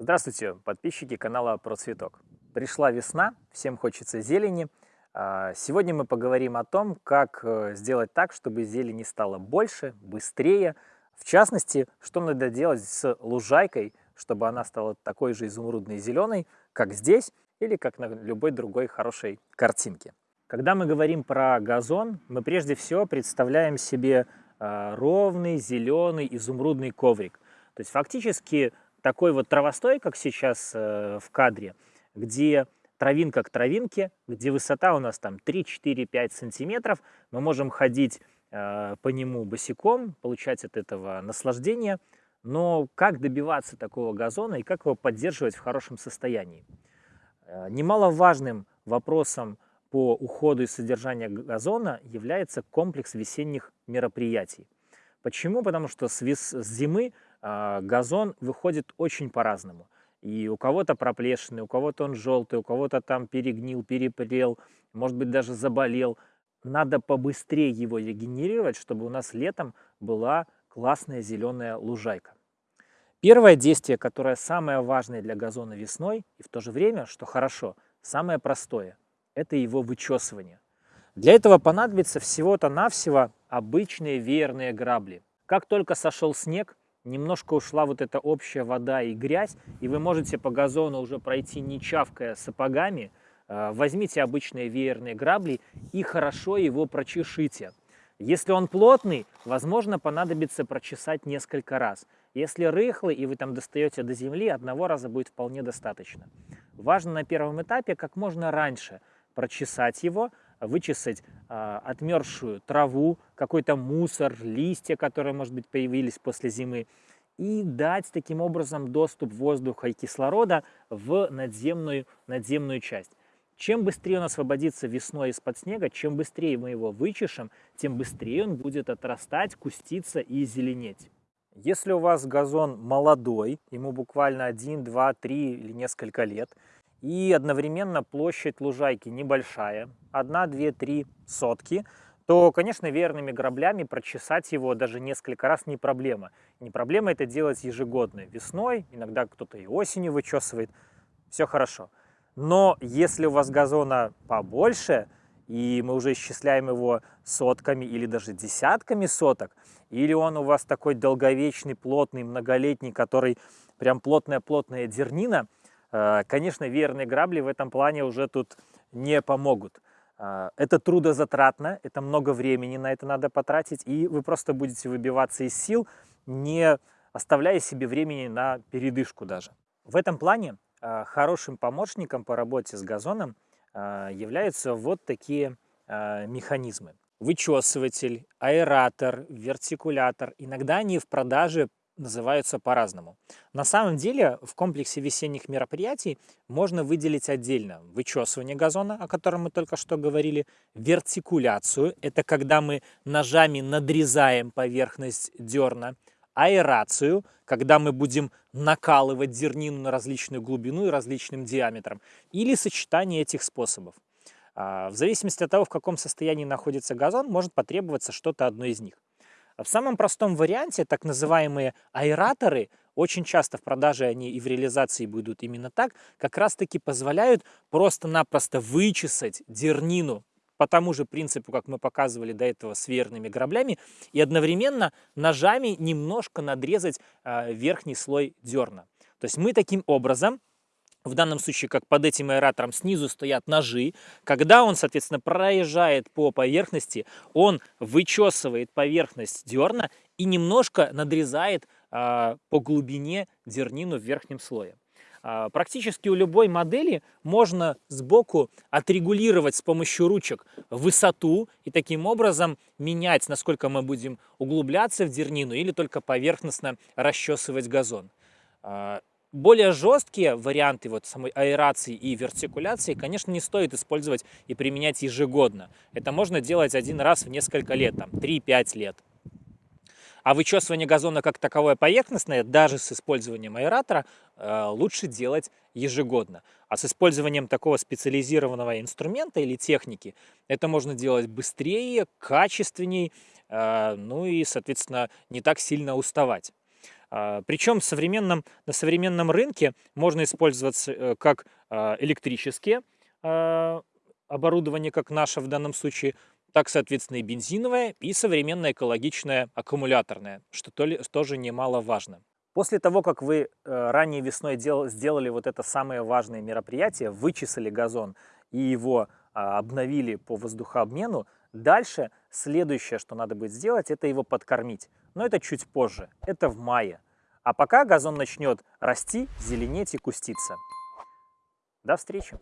Здравствуйте, подписчики канала Про Цветок. Пришла весна, всем хочется зелени. А, сегодня мы поговорим о том, как э, сделать так, чтобы зелени стало больше, быстрее. В частности, что надо делать с лужайкой, чтобы она стала такой же изумрудной зеленой, как здесь, или как на любой другой хорошей картинке. Когда мы говорим про газон, мы прежде всего представляем себе а, ровный, зеленый, изумрудный коврик. То есть фактически такой вот травостой, как сейчас э, в кадре, где травинка к травинке, где высота у нас там 3, 4, 5 сантиметров, мы можем ходить э, по нему босиком, получать от этого наслаждение, но как добиваться такого газона и как его поддерживать в хорошем состоянии? Э, немаловажным вопросом по уходу и содержанию газона является комплекс весенних мероприятий. Почему? Потому что с, вес, с зимы газон выходит очень по-разному. И у кого-то проплешины, у кого-то он желтый, у кого-то там перегнил, перепрел, может быть даже заболел. Надо побыстрее его регенерировать, чтобы у нас летом была классная зеленая лужайка. Первое действие, которое самое важное для газона весной, и в то же время, что хорошо, самое простое, это его вычесывание. Для этого понадобится всего-то навсего обычные веерные грабли. Как только сошел снег, немножко ушла вот эта общая вода и грязь, и вы можете по газону уже пройти не чавкая сапогами, э, возьмите обычные веерные грабли и хорошо его прочешите. Если он плотный, возможно, понадобится прочесать несколько раз. Если рыхлый и вы там достаете до земли, одного раза будет вполне достаточно. Важно на первом этапе как можно раньше прочесать его, вычесать отмерзшую траву, какой-то мусор, листья, которые, может быть, появились после зимы, и дать таким образом доступ воздуха и кислорода в надземную, надземную часть. Чем быстрее он освободится весной из-под снега, чем быстрее мы его вычешем, тем быстрее он будет отрастать, куститься и зеленеть. Если у вас газон молодой, ему буквально 1, 2, 3 или несколько лет, и одновременно площадь лужайки небольшая, 1, 2, 3 сотки, то, конечно, верными граблями прочесать его даже несколько раз не проблема. Не проблема это делать ежегодно, весной, иногда кто-то и осенью вычесывает, все хорошо. Но если у вас газона побольше, и мы уже исчисляем его сотками или даже десятками соток, или он у вас такой долговечный, плотный, многолетний, который прям плотная-плотная дернина – конечно, верные грабли в этом плане уже тут не помогут. Э, это трудозатратно, это много времени на это надо потратить, и вы просто будете выбиваться из сил, не оставляя себе времени на передышку даже. В этом плане э, хорошим помощником по работе с газоном являются вот такие механизмы. Вычесыватель, аэратор, вертикулятор. Иногда они в продаже называются по-разному. На самом деле в комплексе весенних мероприятий можно выделить отдельно вычесывание газона, о котором мы только что говорили, вертикуляцию, это когда мы ножами надрезаем поверхность дерна, аэрацию, когда мы будем накалывать зернину на различную глубину и различным диаметром, или сочетание этих способов. А, в зависимости от того, в каком состоянии находится газон, может потребоваться что-то одно из них. В самом простом варианте так называемые аэраторы, очень часто в продаже они и в реализации будут именно так, как раз таки позволяют просто-напросто вычесать дернину по тому же принципу, как мы показывали до этого с верными граблями, и одновременно ножами немножко надрезать э, верхний слой дерна. То есть мы таким образом в данном случае, как под этим аэратором снизу стоят ножи, когда он, соответственно, проезжает по поверхности, он вычесывает поверхность дерна и немножко надрезает а, по глубине дернину в верхнем слое. А, практически у любой модели можно сбоку отрегулировать с помощью ручек высоту и таким образом менять, насколько мы будем углубляться в дернину или только поверхностно расчесывать газон. Более жесткие варианты вот самой аэрации и вертикуляции, конечно, не стоит использовать и применять ежегодно. Это можно делать один раз в несколько лет, там 3-5 лет. А вычесывание газона как таковое поверхностное, даже с использованием аэратора, э, лучше делать ежегодно. А с использованием такого специализированного инструмента или техники, это можно делать быстрее, качественней, э, ну и, соответственно, не так сильно уставать. А, Причем современном, на современном рынке можно использовать э, как а, электрические а, оборудование, как наше в данном случае, так, соответственно, и бензиновое, и современное экологичное аккумуляторное, что тоже немаловажно. После того, как вы э, ранее весной дел, сделали вот это самое важное мероприятие, вычесали газон и его обновили по воздухообмену, дальше следующее, что надо будет сделать, это его подкормить. Но это чуть позже, это в мае. А пока газон начнет расти, зеленеть и куститься. До встречи!